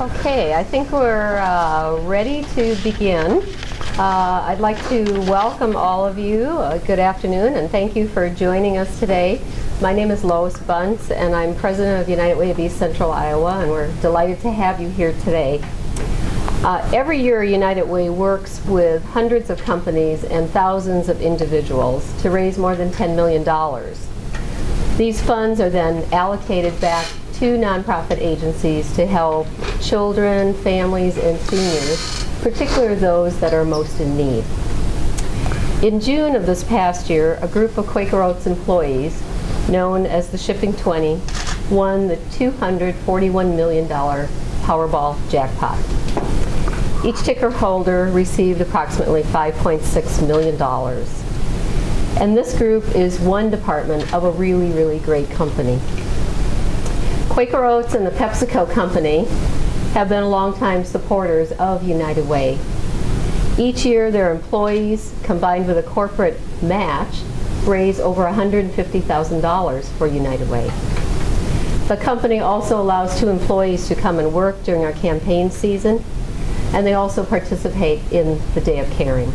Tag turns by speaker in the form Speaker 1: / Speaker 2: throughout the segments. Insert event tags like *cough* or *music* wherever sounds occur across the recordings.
Speaker 1: Okay, I think we're uh, ready to begin. Uh, I'd like to welcome all of you. Uh, good afternoon, and thank you for joining us today. My name is Lois Buntz, and I'm president of United Way of East Central Iowa, and we're delighted to have you here today. Uh, every year, United Way works with hundreds of companies and thousands of individuals to raise more than $10 million. These funds are then allocated back to nonprofit agencies to help children, families, and seniors, particularly those that are most in need. In June of this past year, a group of Quaker Oats employees, known as the Shipping 20, won the $241 million Powerball jackpot. Each ticker holder received approximately $5.6 million. And this group is one department of a really, really great company. Quaker Oats and the PepsiCo company have been longtime supporters of United Way. Each year, their employees, combined with a corporate match, raise over $150,000 for United Way. The company also allows two employees to come and work during our campaign season, and they also participate in the Day of Caring.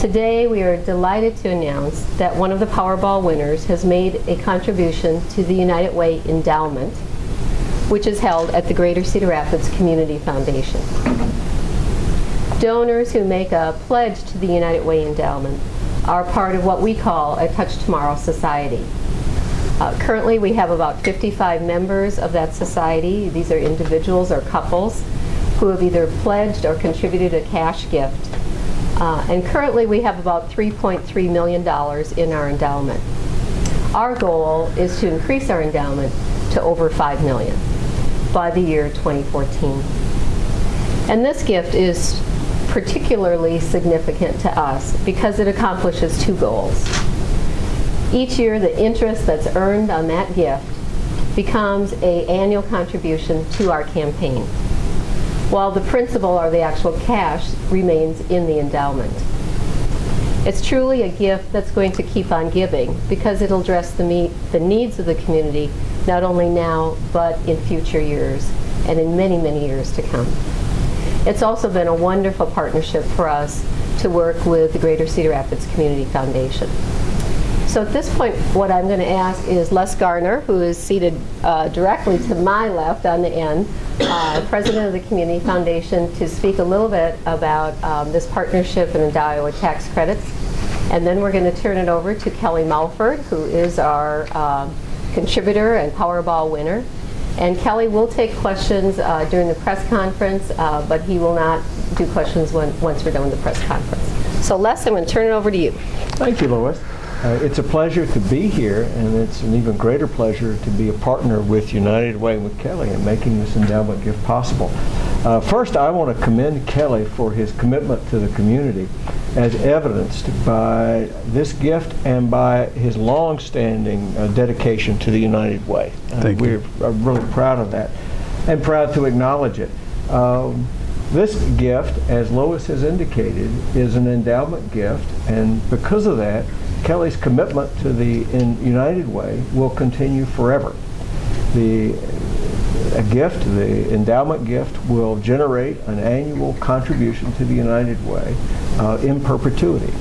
Speaker 1: Today, we are delighted to announce that one of the Powerball winners has made a contribution to the United Way Endowment, which is held at the Greater Cedar Rapids Community Foundation. Donors who make a pledge to the United Way Endowment are part of what we call a Touch Tomorrow Society. Uh, currently, we have about 55 members of that society. These are individuals or couples who have either pledged or contributed a cash gift uh, and currently we have about $3.3 million in our endowment. Our goal is to increase our endowment to over 5 million by the year 2014. And this gift is particularly significant to us because it accomplishes two goals. Each year the interest that's earned on that gift becomes a annual contribution to our campaign while the principal or the actual cash remains in the endowment. It's truly a gift that's going to keep on giving because it'll address the, meet, the needs of the community not only now but in future years and in many, many years to come. It's also been a wonderful partnership for us to work with the Greater Cedar Rapids Community Foundation. So at this point, what I'm going to ask is Les Garner, who is seated uh, directly to my left on the end, uh, president of the Community Foundation, to speak a little bit about um, this partnership and the Iowa tax credits. And then we're going to turn it over to Kelly Mulford, who is our um, contributor and Powerball winner. And Kelly will take questions uh, during the press conference, uh, but he will not do questions when, once we're done with the press conference. So Les, I'm going to turn it over to you.
Speaker 2: Thank you, Lois. Uh, it's a pleasure to be here, and it's an even greater pleasure to be a partner with United Way with Kelly in making this endowment gift possible. Uh, first, I want to commend Kelly for his commitment to the community as evidenced by this gift and by his long-standing uh, dedication to the United Way. Uh,
Speaker 3: Thank
Speaker 2: we're really proud of that and proud to acknowledge it. Um, this gift, as Lois has indicated, is an endowment gift, and because of that, Kelly's commitment to the United Way will continue forever. The a gift, the endowment gift, will generate an annual contribution to the United Way uh, in perpetuity.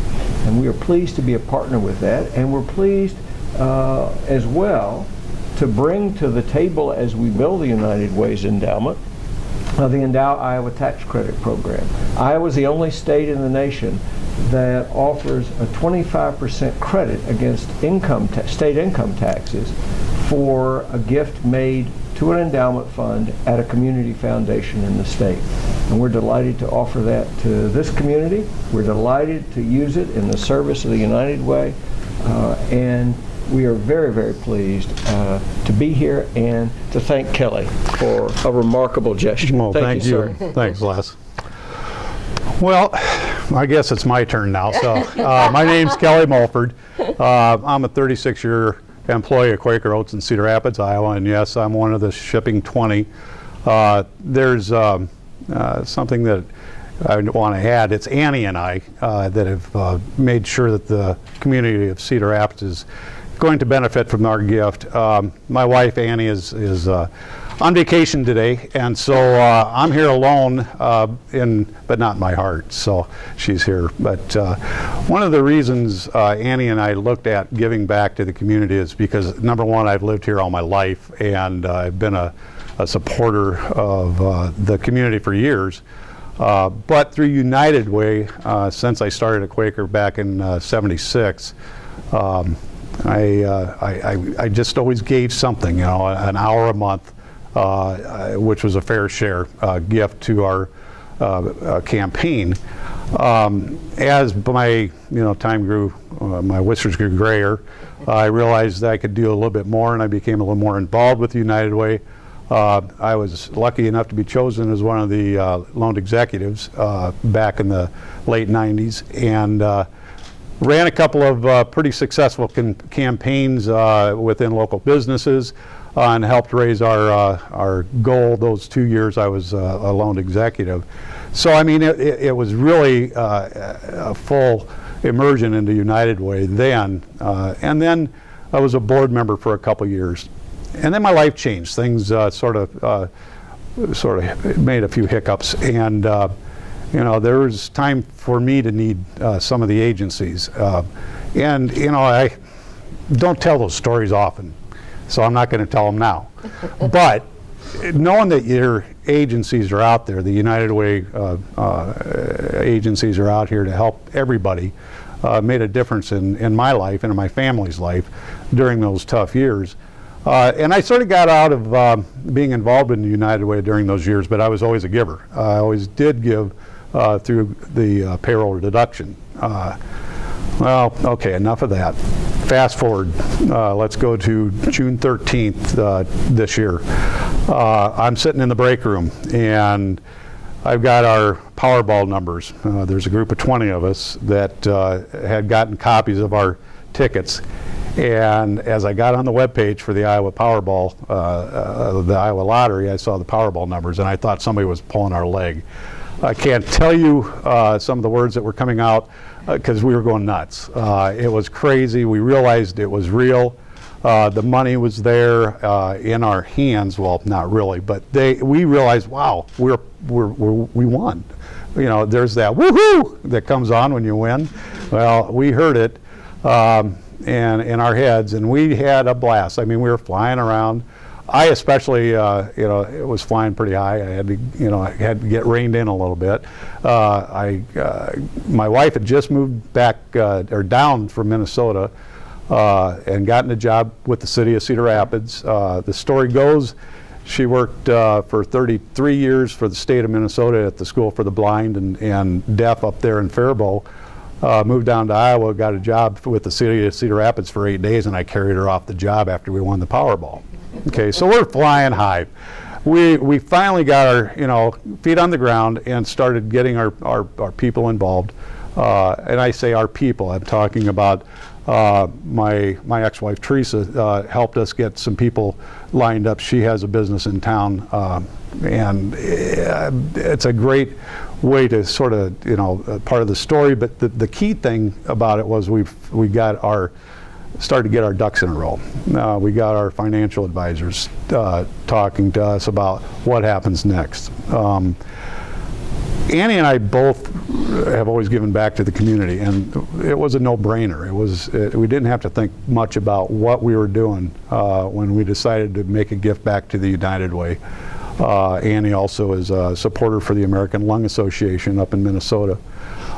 Speaker 2: And we are pleased to be a partner with that, and we're pleased uh, as well to bring to the table as we build the United Way's endowment uh, the Endow Iowa Tax Credit Program. Iowa is the only state in the nation that offers a 25% credit against income state income taxes for a gift made to an endowment fund at a community foundation in the state. And we're delighted to offer that to this community. We're delighted to use it in the service of the United Way. Uh, and we are very, very pleased uh, to be here and to thank Kelly for a remarkable gesture.
Speaker 3: Well, thank, you.
Speaker 2: sir.
Speaker 3: Thanks, Les. Well, I guess it's my turn now. So, uh, my name's Kelly Mulford. Uh, I'm a 36-year employee at Quaker Oats in Cedar Rapids, Iowa, and yes, I'm one of the shipping 20. Uh, there's um, uh, something that I want to add. It's Annie and I uh, that have uh, made sure that the community of Cedar Rapids is going to benefit from our gift. Um, my wife Annie is, is uh, on vacation today, and so uh, I'm here alone, uh, in, but not my heart, so she's here. But uh, one of the reasons uh, Annie and I looked at giving back to the community is because, number one, I've lived here all my life, and uh, I've been a, a supporter of uh, the community for years. But through United Way, since I started at Quaker back in uh, 76, um, I, I, I, I just always gave something, you know, an hour a month, which was a fair share uh, gift to our uh, uh, campaign. Um, as my you know time grew, uh, my whiskers grew grayer. I realized that I could do a little bit more, and I became a little more involved with United Way. Uh, I was lucky enough to be chosen as one of the uh, loaned executives uh, back in the late 90s, and uh, ran a couple of uh, pretty successful campaigns uh, within local businesses uh, and helped raise our uh, our goal those two years I was uh, a loan executive. So I mean, it, it it was really uh, a full immersion into United Way then, uh, and then I was a board member for a couple years, and then my life changed. Things sort of sort of made a few hiccups, and you know there was time for me to need uh, some of the agencies, uh, and you know I don't tell those stories often, so I'm not going to tell them now. but knowing that your agencies are out there, the United Way uh, uh, agencies are out here to help everybody, uh, made a difference in, in my life and in my family's life during those tough years. Uh, and I sort of got out of um, being involved in the United Way during those years, but I was always a giver. I always did give uh, through the uh, payroll deduction. Well, okay, enough of that. Fast forward, uh, let's go to June 13th uh, this year. Uh, I'm sitting in the break room and I've got our Powerball numbers. Uh, there's a group of 20 of us that uh, had gotten copies of our tickets. And as I got on the webpage for the Iowa Powerball, uh, the Iowa Lottery, I saw the Powerball numbers and I thought somebody was pulling our leg. I can't tell you some of the words that were coming out because we were going nuts. Uh, it was crazy. We realized it was real. Uh, the money was there uh, in our hands. Well, not really, but they. We realized, wow, we're, we're, we're we won. You know, there's that woohoo that comes on when you win. Well, we heard it, um, and in our heads, and we had a blast. I mean, we were flying around. I especially, uh, you know, it was flying pretty high. I had to, you know, I had to get reined in a little bit. Uh, I, uh, my wife had just moved back uh, or down from Minnesota uh, and gotten a job with the city of Cedar Rapids. Uh, the story goes, she worked for 33 years for the state of Minnesota at the School for the Blind and, and Deaf up there in Faribault. Uh, moved down to Iowa, got a job with the city of Cedar Rapids for eight days, and I carried her off the job after we won the Powerball. Okay, so we're flying high. We, we finally got our you know feet on the ground and started getting our, our, our people involved. Uh, and I say our people, I'm talking about uh, my, my ex-wife Teresa uh, helped us get some people lined up. She has a business in town uh, and uh, it's a great way to sort of, you know, uh, part of the story. But the, the key thing about it was we've, we got our, started to get our ducks in a row. Uh, we got our financial advisors uh, talking to us about what happens next. Um, Annie and I both have always given back to the community, and it was a no-brainer. It was it, we didn't have to think much about what we were doing uh, when we decided to make a gift back to the United Way. Uh, Annie also is a supporter for the American Lung Association up in Minnesota.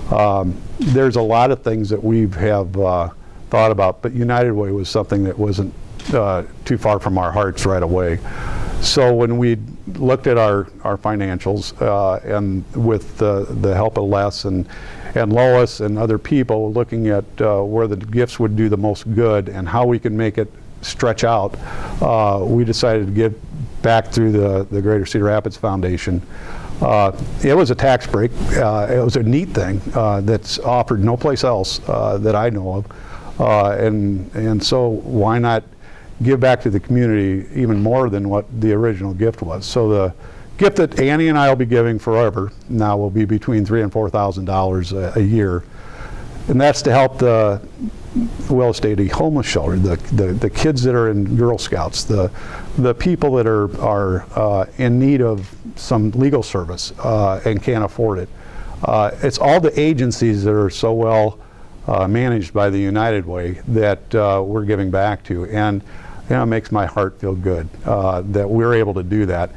Speaker 3: Um, there's a lot of things that we have uh, thought about, but United Way was something that wasn't uh, too far from our hearts right away. So when we looked at our, our financials uh, and with the, the help of Les and, and Lois and other people looking at uh, where the gifts would do the most good and how we can make it stretch out, uh, we decided to give back through the, the Greater Cedar Rapids Foundation. Uh, it was a tax break. Uh, it was a neat thing uh, that's offered no place else uh, that I know of. Uh, and, and so why not give back to the community even more than what the original gift was. So the gift that Annie and I will be giving forever now will be between three and four thousand dollars a year. and that's to help the Willis Dady homeless shelter, the, the, the kids that are in Girl Scouts, the, the people that are, are uh, in need of some legal service uh, and can't afford it. Uh, it's all the agencies that are so well uh, managed by the United Way that uh, we're giving back to. And you know, it makes my heart feel good uh, that we're able to do that.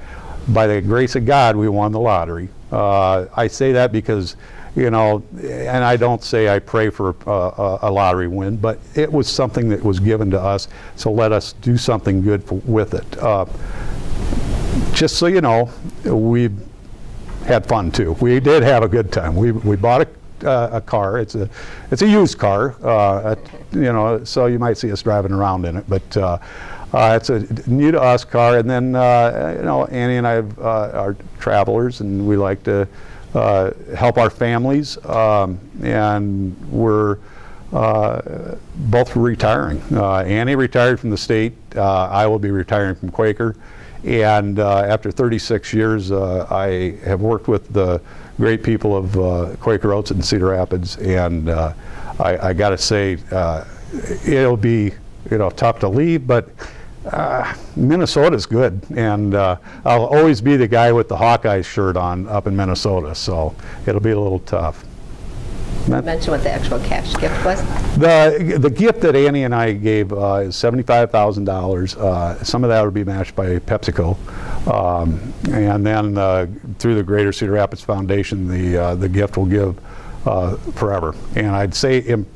Speaker 3: By the grace of God, we won the lottery. Uh, I say that because, you know, and I don't say I pray for a a lottery win, but it was something that was given to us, so let us do something good for, with it. Uh, just so you know, we had fun too. We did have a good time. We, we bought a, uh, a car. It's a it's a used car, uh, you know, so you might see us driving around in it. But uh, uh, it's a new to us car. And then uh, you know, Annie and I uh, are travelers, and we like to uh, help our families. Um, and we're uh, both retiring. Uh, Annie retired from the state. Uh, I will be retiring from Quaker. And uh, after 36 years, uh, I have worked with the great people of uh, Quaker Oats in Cedar Rapids, and I, I got to say, it'll be you know tough to leave, but uh, Minnesota's good, and uh, I'll always be the guy with the Hawkeyes shirt on up in Minnesota, so it'll be a little tough.
Speaker 1: Mention what the actual cash gift was.
Speaker 3: The, the gift that Annie and I gave uh, is $75,000. Uh, Some of that would be matched by PepsiCo. Um, And then uh, through the Greater Cedar Rapids Foundation, the, uh, the gift will give uh, forever. And I'd say in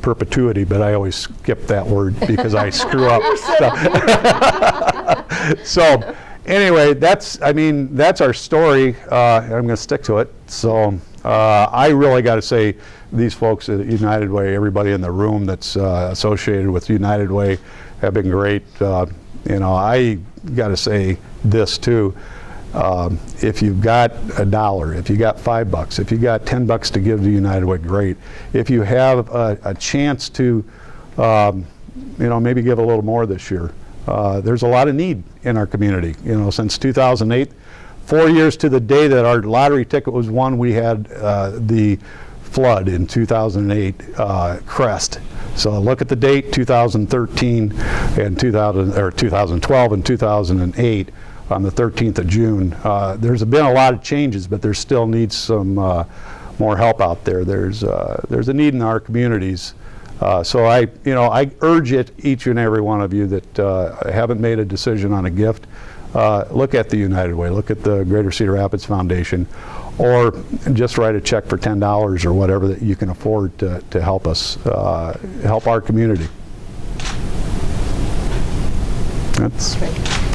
Speaker 3: perpetuity, but I always skip that word because I screw up. *laughs* *laughs* So anyway, that's, I mean, that's our story. Uh, I'm going to stick to it. So uh, I really got to say, these folks at United Way, everybody in the room that's uh, associated with United Way have been great. Uh, you know, I got to say this too. Um, if you've got a dollar, if you got five bucks, if you got 10 bucks to give to United Way, great. If you have a, a chance to, um, you know, maybe give a little more this year. Uh, there's a lot of need in our community. You know, since 2008, four years to the day that our lottery ticket was won, we had uh, the flood in 2008 uh, crest. So look at the date, 2013 and 2000 or 2012 and 2008 on the 13th of June. Uh, there's been a lot of changes, but there still needs some uh, more help out there. There's uh, there's a need in our communities. Uh, so I, you know, I urge it, each and every one of you that haven't made a decision on a gift, uh, look at the United Way, look at the Greater Cedar Rapids Foundation, or just write a check for $10 or whatever that you can afford to, to help us, uh, help our community. That's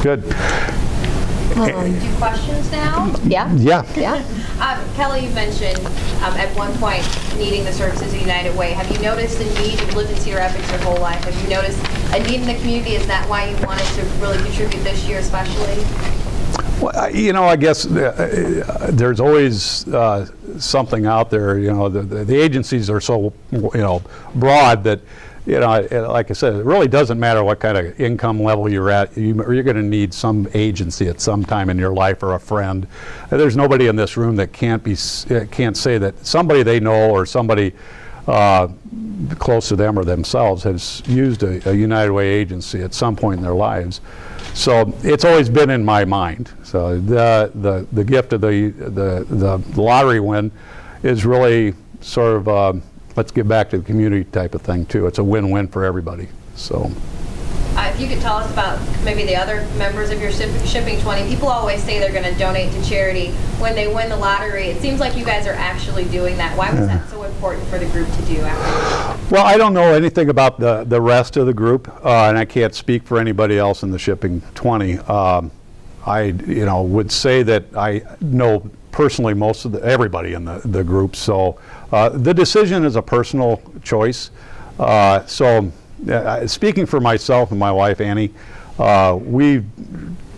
Speaker 3: good.
Speaker 4: Do questions now?
Speaker 1: Yeah?
Speaker 3: Yeah.
Speaker 1: Yeah? *laughs*
Speaker 4: Um, Kelly, you mentioned um, at one point needing the services of United Way. Have you noticed a need? You've lived in Cedar Rapids your whole life. Have you noticed a need in the community? Is that why you wanted to really contribute this year especially?
Speaker 3: Well, you know, I guess uh, uh, there's always uh, something out there, you know, the, the the agencies are so, you know, broad that, you know, like I said, it really doesn't matter what kind of income level you're at, you- you're going to need some agency at some time in your life or a friend. Uh, There's nobody in this room that can't be, uh, can't say that somebody they know or somebody uh, close to them or themselves has used a, a United Way agency at some point in their lives. So it's always been in my mind. So the the, the gift of the, the the lottery win is really sort of um, let's give back to the community type of thing too. It's a win-win for everybody. So.
Speaker 4: You could tell us about maybe the other members of your ship- Shipping 20. People always say they're going to donate to charity when they win the lottery. It seems like you guys are actually doing that. Why was that so important for the group to do after?
Speaker 3: Well, I don't know anything about the, the rest of the group, uh, and I can't speak for anybody else in the shipping 20. Um, I, you know, would say that I know personally most of the, everybody in the, the group. So uh, the decision is a personal choice. Uh, so uh, speaking for myself and my wife Annie, uh, we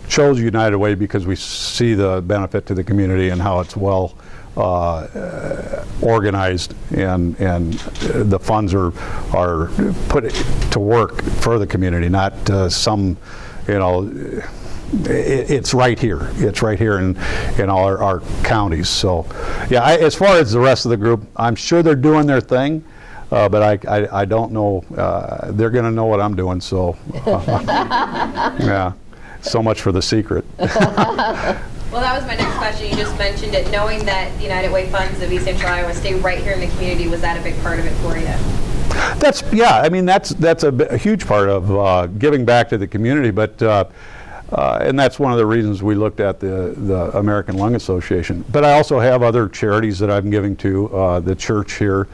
Speaker 3: chose United Way because we see the benefit to the community and how it's well uh, organized and and uh, the funds are are put to work for the community, not uh, some, you know. It, it's right here. It's right here in in all our, our counties. So, yeah. I, as far as the rest of the group, I'm sure they're doing their thing. Uh, but I, I, I don't know, uh, they're going to know what I'm doing, so, *laughs* yeah. So much for the secret. *laughs*
Speaker 4: Well, that was my next question. You just mentioned it. Knowing that the United Way funds of East Central Iowa stay right here in the community, was that a big part of it for you?
Speaker 3: That's yeah. I mean, that's that's a, a huge part of uh, giving back to the community. But uh, uh, and that's one of the reasons we looked at the the American Lung Association. But I also have other charities that I'm giving to. Uh, the church here,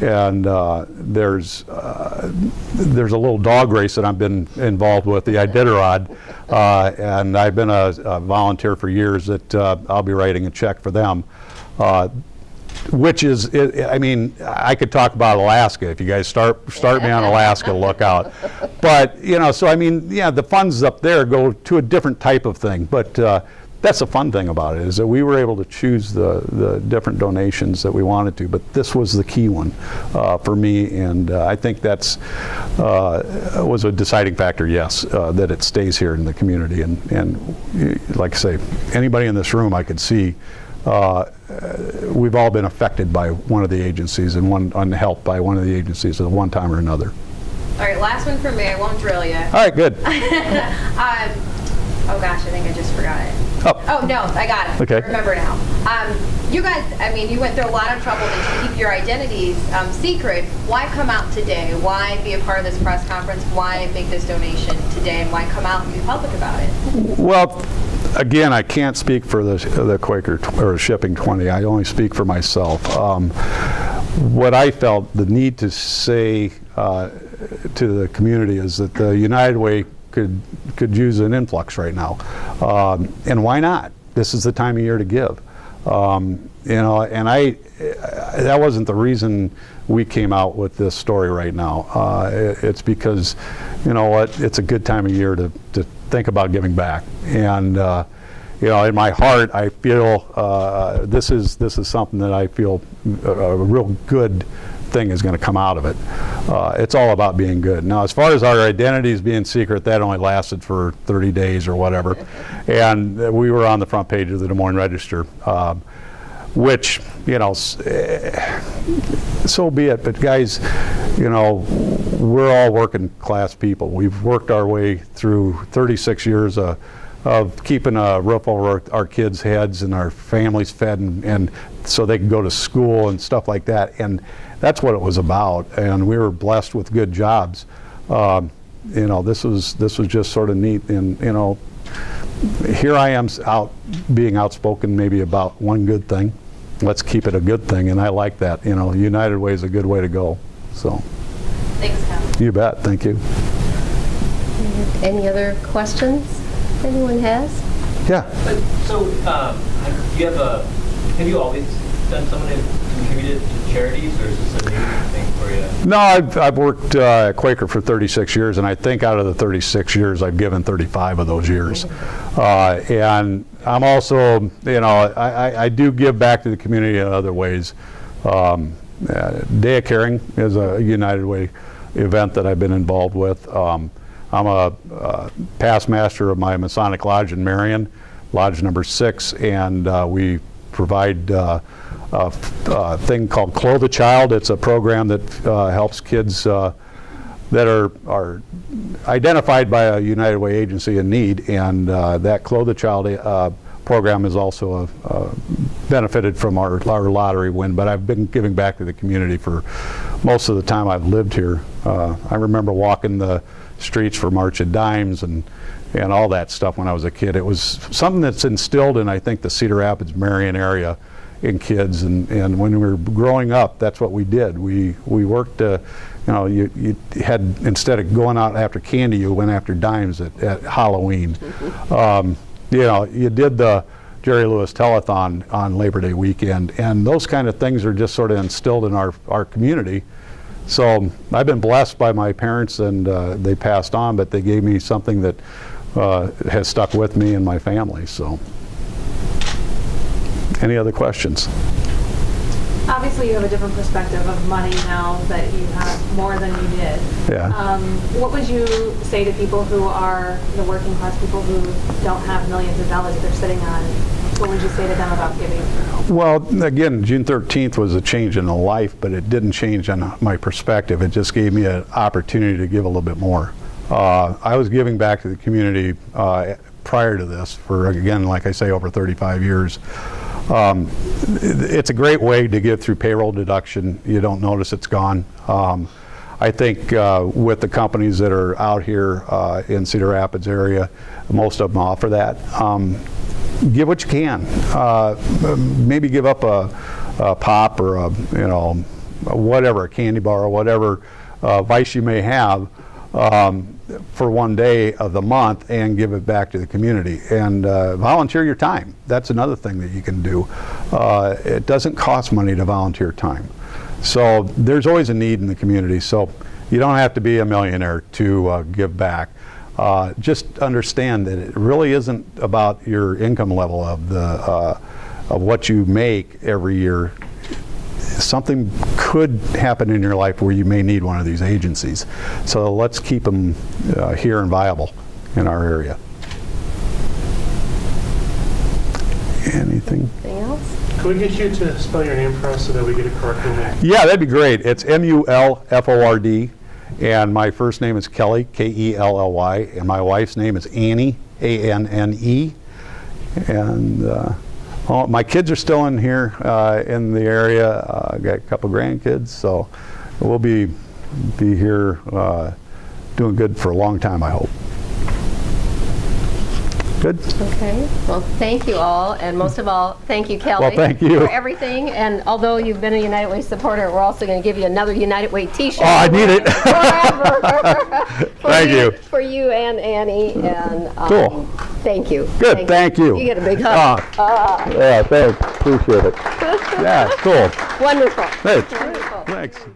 Speaker 3: and uh, there's uh, there's a little dog race that I've been involved with, the Iditarod, uh, and I've been a, a volunteer for years. That uh, I'll be writing a check for them. Uh, which is, I I mean, I could talk about Alaska. If you guys start start me on Alaska, look out. But you know, so I mean, yeah, the funds up there go to a different type of thing. But uh, that's the fun thing about it is that we were able to choose the the different donations that we wanted to. But this was the key one uh, for me, and uh, I think that's uh, was a deciding factor. Yes, uh, that it stays here in the community, and and like I say, anybody in this room I could see uh, we've all been affected by one of the agencies and one unhelped by one of the agencies at one time or another.
Speaker 4: All right, last one for me. I won't drill you.
Speaker 3: All right, good. *laughs*
Speaker 4: Um, oh gosh, I think I just forgot it.
Speaker 3: Oh.
Speaker 4: Oh, no, I got it.
Speaker 3: Okay.
Speaker 4: I remember now. Um, you guys, I mean, you went through a lot of trouble to keep your identities um, secret. Why come out today? Why be a part of this press conference? Why make this donation today? And why come out and be public about it?
Speaker 3: Well, again, I can't speak for the, the Quaker tw- or Shipping 20. I only speak for myself. Um, what I felt the need to say uh, to the community is that the United Way could could use an influx right now, um, and why not? This is the time of year to give. Um, you know, and I that wasn't the reason we came out with this story right now. Uh, it- it's because, you know what, it's a good time of year to, to think about giving back. And, uh, you know, in my heart, I feel uh, this is this is something that I feel a, a real good thing is going to come out of it. Uh, it's all about being good. Now, as far as our identities being secret, that only lasted for 30 days or whatever, and uh, we were on the front page of the Des Moines Register. Um, which you know eh, so be it but guys you know we're all working class people we've worked our way through 36 years uh, of keeping a roof over our, our kids heads and our families fed and, and so they can go to school and stuff like that and that's what it was about and we were blessed with good jobs um, you know this was this was just sort of neat and you know here I am out being outspoken maybe about one good thing. Let's keep it a good thing, and I like that. You know, United Way is a good way to go. So,
Speaker 4: Thanks, Cal.
Speaker 3: you bet. Thank you.
Speaker 1: Any other questions anyone has?
Speaker 3: Yeah.
Speaker 5: But, so, um, have- you have a, have you always done someone who contributed to charities, or is this a new thing for you?
Speaker 3: No, I've, I've worked uh, at Quaker for 36 years, and I think out of the 36 years, I've given 35 of those years. Uh, and I'm also, you know, I, I, I do give back to the community in other ways. Um, uh, Day of Caring is a United Way event that I've been involved with. Um, I'm a uh, past master of my Masonic Lodge in Marion, Lodge number six, and uh, we provide uh, a a thing called Clothe a Child. It's a program that uh, helps kids uh, that are, are identified by a United Way agency in need, and uh, that Clothe a Child uh, program is also a, uh, benefited from our, our lottery win, but I've been giving back to the community for most of the time I've lived here. Uh, I remember walking the streets for March of Dimes and, and all that stuff when I was a kid. It was something that's instilled in, I think, the Cedar Rapids, Marion area in kids. And, and when we were growing up, that's what we did. We, we worked, uh, you know, you, you had, instead of going out after candy, you went after dimes at, at Halloween. *laughs* Um, you know, you did the Jerry Lewis Telethon on Labor Day weekend, and those kind of things are just sort of instilled in our, our community. So I've been blessed by my parents, and uh, they passed on, but they gave me something that uh, has stuck with me and my family. So, any other questions?
Speaker 6: Obviously, you have a different perspective of money now that you have more than you did.
Speaker 3: Yeah.
Speaker 6: Um, what would you say to people who are the working class people who don't have millions of dollars that they're sitting on What would you say to them about giving?
Speaker 3: Well, again, June 13th was a change in the life, but it didn't change on my perspective. It just gave me an opportunity to give a little bit more. Uh, I was giving back to the community uh, prior to this for, again, like I say, over 35 years. Um, It's a great way to get through payroll deduction. You don't notice it's gone. Um, I think uh, with the companies that are out here uh, in Cedar Rapids area, most of them offer that. Um, give what you can. Uh, maybe give up a, a pop or a, you know, whatever, a candy bar or whatever uh, vice you may have um, for one day of the month and give it back to the community. And uh, volunteer your time. That's another thing that you can do. Uh, it doesn't cost money to volunteer time. So there's always a need in the community. So you don't have to be a millionaire to uh, give back. Uh, just understand that it really isn't about your income level of the uh, of what you make every year. Something could happen in your life where you may need one of these agencies. So let's keep them uh, here and viable in our area. Anything?
Speaker 1: Anything else?
Speaker 7: Could we get you to spell your name for us so that we get it correctly?
Speaker 3: Yeah, that'd be great. It's M-U-L-F-O-R-D, and my first name is Kelly, K-E-L-L-Y, and my wife's name is Annie, A-N-N-E. And uh, oh, my kids are still in here uh, in the area. Uh, got a couple grandkids, so we'll be be here uh, doing good for a long time, I hope. Good.
Speaker 1: Okay, well, thank you all, and most of all, thank you, Kelly.
Speaker 3: Well, thank you.
Speaker 1: For everything, and although you've been a United Way supporter, we're also going to give you another United Way t-shirt.
Speaker 3: Oh, I need it.
Speaker 1: Forever. *laughs*
Speaker 3: Thank you.
Speaker 1: For you and Annie, and. um,
Speaker 3: Cool.
Speaker 1: Thank you.
Speaker 3: Good, thank you.
Speaker 1: You get a big hug.
Speaker 3: Ah, Yeah, thanks. Appreciate it. *laughs* Yeah, cool.
Speaker 1: Wonderful.
Speaker 3: Thanks.
Speaker 1: Wonderful.
Speaker 3: Thanks.